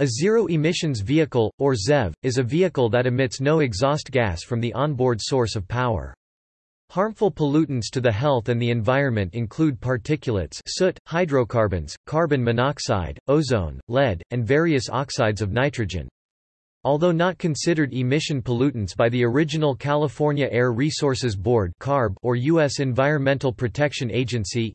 A zero-emissions vehicle, or ZEV, is a vehicle that emits no exhaust gas from the onboard source of power. Harmful pollutants to the health and the environment include particulates soot, hydrocarbons, carbon monoxide, ozone, lead, and various oxides of nitrogen. Although not considered emission pollutants by the original California Air Resources Board or U.S. Environmental Protection Agency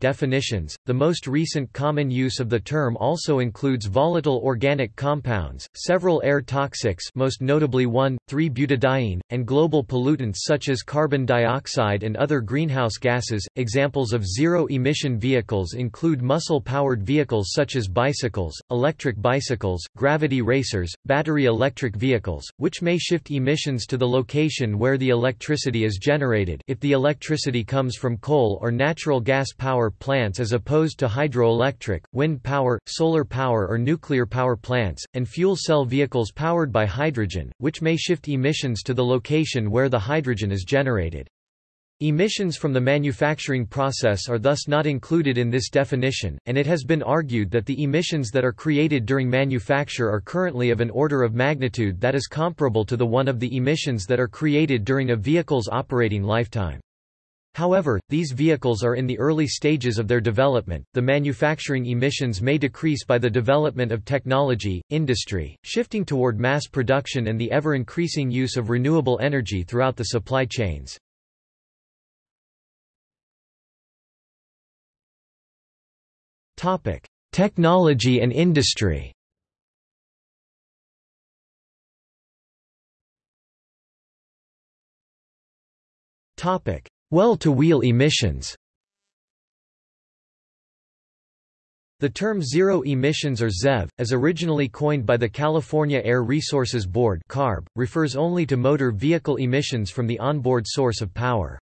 definitions, the most recent common use of the term also includes volatile organic compounds, several air toxics most notably 1,3-butadiene, and global pollutants such as carbon dioxide and other greenhouse gases. Examples of zero-emission vehicles include muscle-powered vehicles such as bicycles, electric bicycles, gravity racers, battery battery electric vehicles, which may shift emissions to the location where the electricity is generated if the electricity comes from coal or natural gas power plants as opposed to hydroelectric, wind power, solar power or nuclear power plants, and fuel cell vehicles powered by hydrogen, which may shift emissions to the location where the hydrogen is generated. Emissions from the manufacturing process are thus not included in this definition, and it has been argued that the emissions that are created during manufacture are currently of an order of magnitude that is comparable to the one of the emissions that are created during a vehicle's operating lifetime. However, these vehicles are in the early stages of their development. The manufacturing emissions may decrease by the development of technology, industry, shifting toward mass production and the ever increasing use of renewable energy throughout the supply chains. Technology and industry. Well-to-wheel emissions. The term zero emissions or ZEV, as originally coined by the California Air Resources Board (CARB), refers only to motor vehicle emissions from the onboard source of power.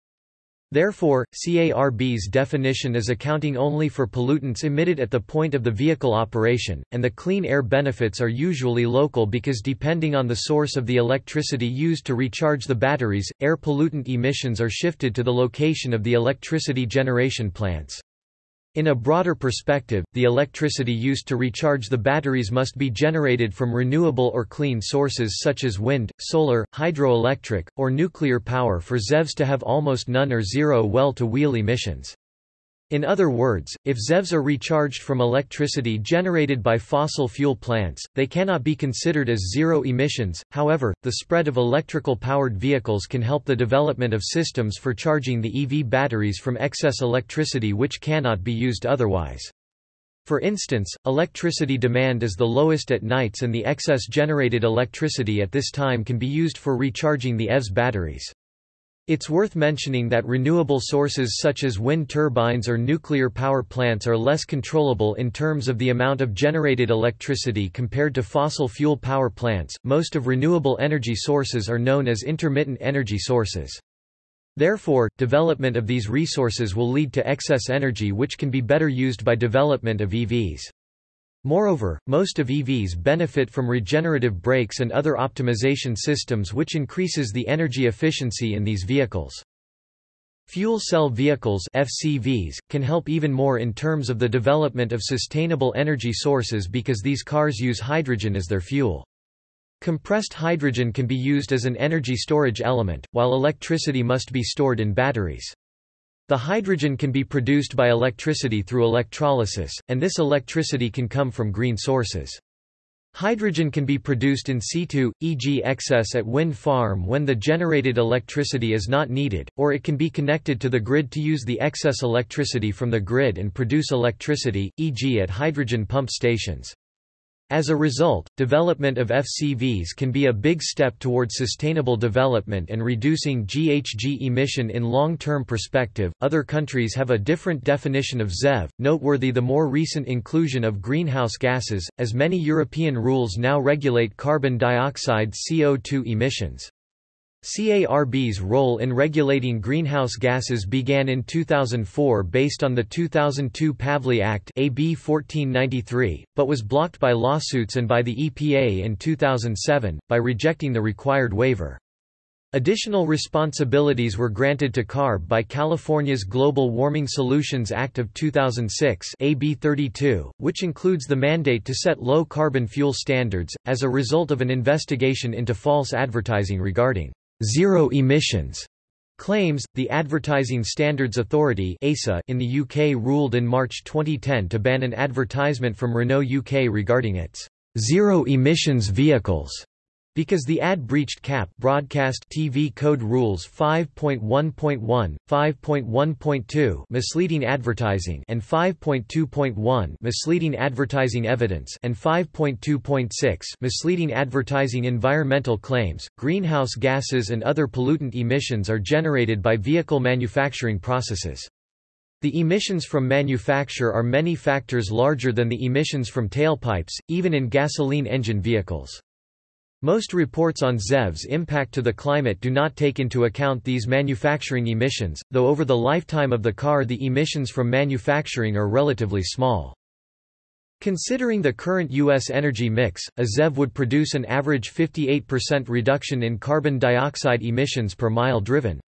Therefore, CARB's definition is accounting only for pollutants emitted at the point of the vehicle operation, and the clean air benefits are usually local because depending on the source of the electricity used to recharge the batteries, air pollutant emissions are shifted to the location of the electricity generation plants. In a broader perspective, the electricity used to recharge the batteries must be generated from renewable or clean sources such as wind, solar, hydroelectric, or nuclear power for ZEVs to have almost none or zero well-to-wheel emissions. In other words, if ZEVs are recharged from electricity generated by fossil fuel plants, they cannot be considered as zero emissions. However, the spread of electrical powered vehicles can help the development of systems for charging the EV batteries from excess electricity which cannot be used otherwise. For instance, electricity demand is the lowest at nights and the excess generated electricity at this time can be used for recharging the EVs batteries. It's worth mentioning that renewable sources such as wind turbines or nuclear power plants are less controllable in terms of the amount of generated electricity compared to fossil fuel power plants. Most of renewable energy sources are known as intermittent energy sources. Therefore, development of these resources will lead to excess energy which can be better used by development of EVs. Moreover, most of EVs benefit from regenerative brakes and other optimization systems which increases the energy efficiency in these vehicles. Fuel cell vehicles FCVs, can help even more in terms of the development of sustainable energy sources because these cars use hydrogen as their fuel. Compressed hydrogen can be used as an energy storage element, while electricity must be stored in batteries. The hydrogen can be produced by electricity through electrolysis, and this electricity can come from green sources. Hydrogen can be produced in situ, e.g. excess at wind farm when the generated electricity is not needed, or it can be connected to the grid to use the excess electricity from the grid and produce electricity, e.g. at hydrogen pump stations. As a result, development of FCVs can be a big step towards sustainable development and reducing GHG emission in long-term perspective. Other countries have a different definition of ZEV, noteworthy the more recent inclusion of greenhouse gases, as many European rules now regulate carbon dioxide CO2 emissions. CARB's role in regulating greenhouse gases began in 2004 based on the 2002 Pavley Act AB 1493, but was blocked by lawsuits and by the EPA in 2007, by rejecting the required waiver. Additional responsibilities were granted to CARB by California's Global Warming Solutions Act of 2006 AB 32, which includes the mandate to set low-carbon fuel standards, as a result of an investigation into false advertising regarding zero emissions claims. The Advertising Standards Authority in the UK ruled in March 2010 to ban an advertisement from Renault UK regarding its zero emissions vehicles because the ad breached CAP broadcast TV code rules 5.1.1, 5.1.2 misleading advertising and 5.2.1 misleading advertising evidence and 5.2.6 misleading advertising environmental claims, greenhouse gases and other pollutant emissions are generated by vehicle manufacturing processes. The emissions from manufacture are many factors larger than the emissions from tailpipes, even in gasoline engine vehicles. Most reports on ZEV's impact to the climate do not take into account these manufacturing emissions, though over the lifetime of the car the emissions from manufacturing are relatively small. Considering the current U.S. energy mix, a ZEV would produce an average 58% reduction in carbon dioxide emissions per mile driven.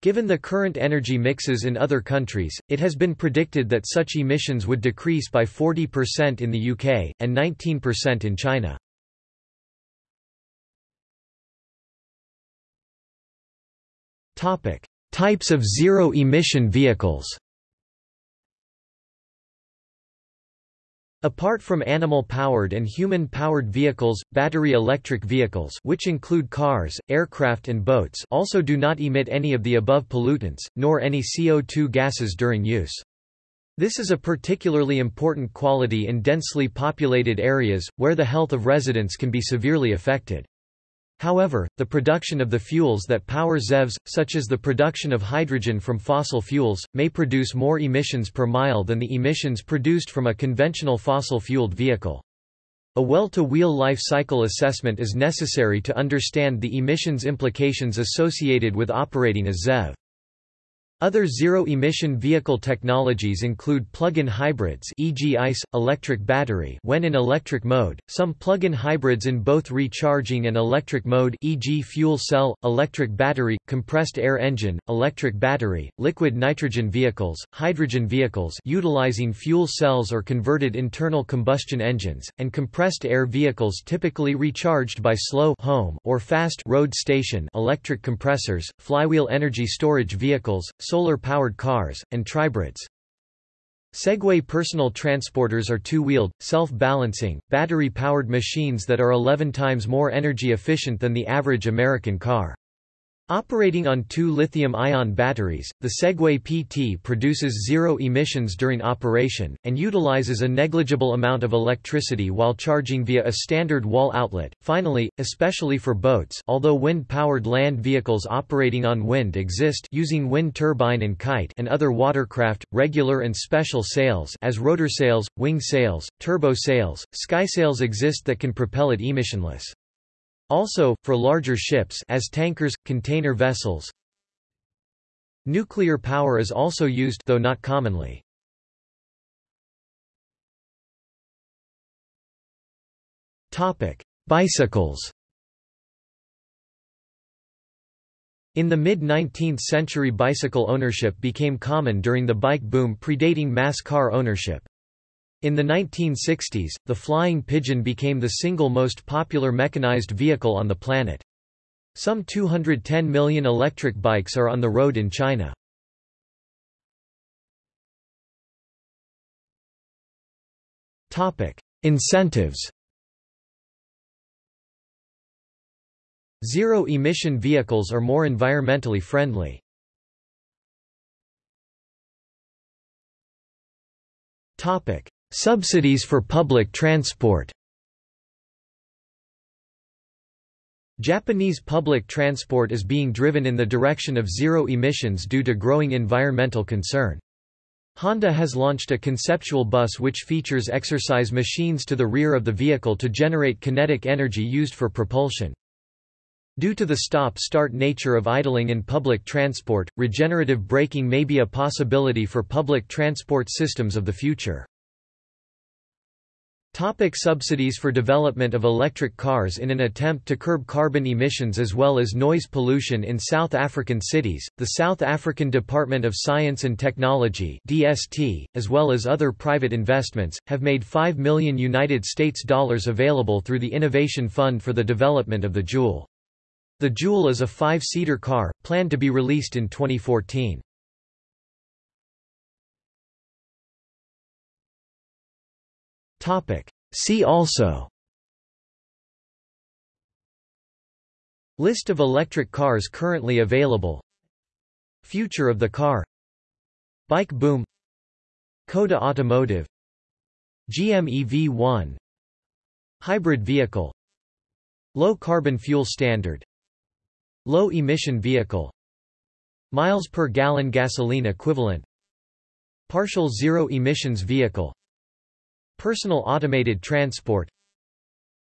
Given the current energy mixes in other countries, it has been predicted that such emissions would decrease by 40% in the UK, and 19% in China. Topic: Types of zero-emission vehicles. Apart from animal-powered and human-powered vehicles, battery electric vehicles which include cars, aircraft and boats also do not emit any of the above pollutants, nor any CO2 gases during use. This is a particularly important quality in densely populated areas, where the health of residents can be severely affected. However, the production of the fuels that power ZEVs, such as the production of hydrogen from fossil fuels, may produce more emissions per mile than the emissions produced from a conventional fossil-fueled vehicle. A well-to-wheel life cycle assessment is necessary to understand the emissions implications associated with operating a ZEV. Other zero-emission vehicle technologies include plug-in hybrids e.g. ICE, electric battery when in electric mode, some plug-in hybrids in both recharging and electric mode e.g. fuel cell, electric battery, compressed air engine, electric battery, liquid nitrogen vehicles, hydrogen vehicles utilizing fuel cells or converted internal combustion engines, and compressed air vehicles typically recharged by slow home or fast road station electric compressors, flywheel energy storage vehicles, solar-powered cars, and tribrids. Segway personal transporters are two-wheeled, self-balancing, battery-powered machines that are 11 times more energy efficient than the average American car. Operating on two lithium-ion batteries, the Segway PT produces zero emissions during operation, and utilizes a negligible amount of electricity while charging via a standard wall outlet. Finally, especially for boats although wind-powered land vehicles operating on wind exist using wind turbine and kite and other watercraft, regular and special sails as rotor sails, wing sails, turbo sails, sky sails exist that can propel it emissionless. Also, for larger ships as tankers, container vessels, nuclear power is also used though not commonly. Topic: Bicycles. In the mid-19th century bicycle ownership became common during the bike boom predating mass car ownership. In the 1960s, the flying pigeon became the single most popular mechanized vehicle on the planet. Some 210 million electric bikes are on the road in China. Topic: Incentives Zero-emission vehicles are more environmentally friendly. Topic: Subsidies for public transport Japanese public transport is being driven in the direction of zero emissions due to growing environmental concern. Honda has launched a conceptual bus which features exercise machines to the rear of the vehicle to generate kinetic energy used for propulsion. Due to the stop-start nature of idling in public transport, regenerative braking may be a possibility for public transport systems of the future. Topic subsidies for development of electric cars In an attempt to curb carbon emissions as well as noise pollution in South African cities, the South African Department of Science and Technology DST, as well as other private investments, have made 5 million United States dollars available through the Innovation Fund for the development of the Joule. The Joule is a five-seater car, planned to be released in 2014. Topic. See also. List of electric cars currently available. Future of the car. Bike boom. Coda Automotive. GM EV1 Hybrid vehicle. Low carbon fuel standard. Low emission vehicle. Miles per gallon gasoline equivalent. Partial zero emissions vehicle Personal automated transport.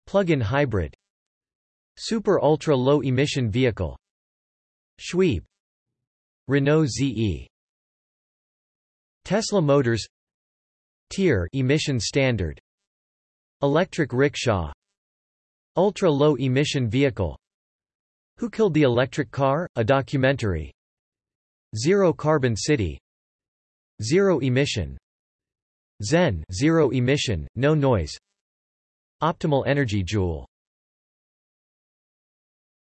Plug-in hybrid. Super ultra low emission vehicle. Shweeb. Renault ZE Tesla Motors. Tier emission standard. Electric rickshaw. Ultra low emission vehicle. Who Killed the Electric Car? A documentary. Zero Carbon City. Zero emission ZENN zero emission, no noise. Optimal energy joule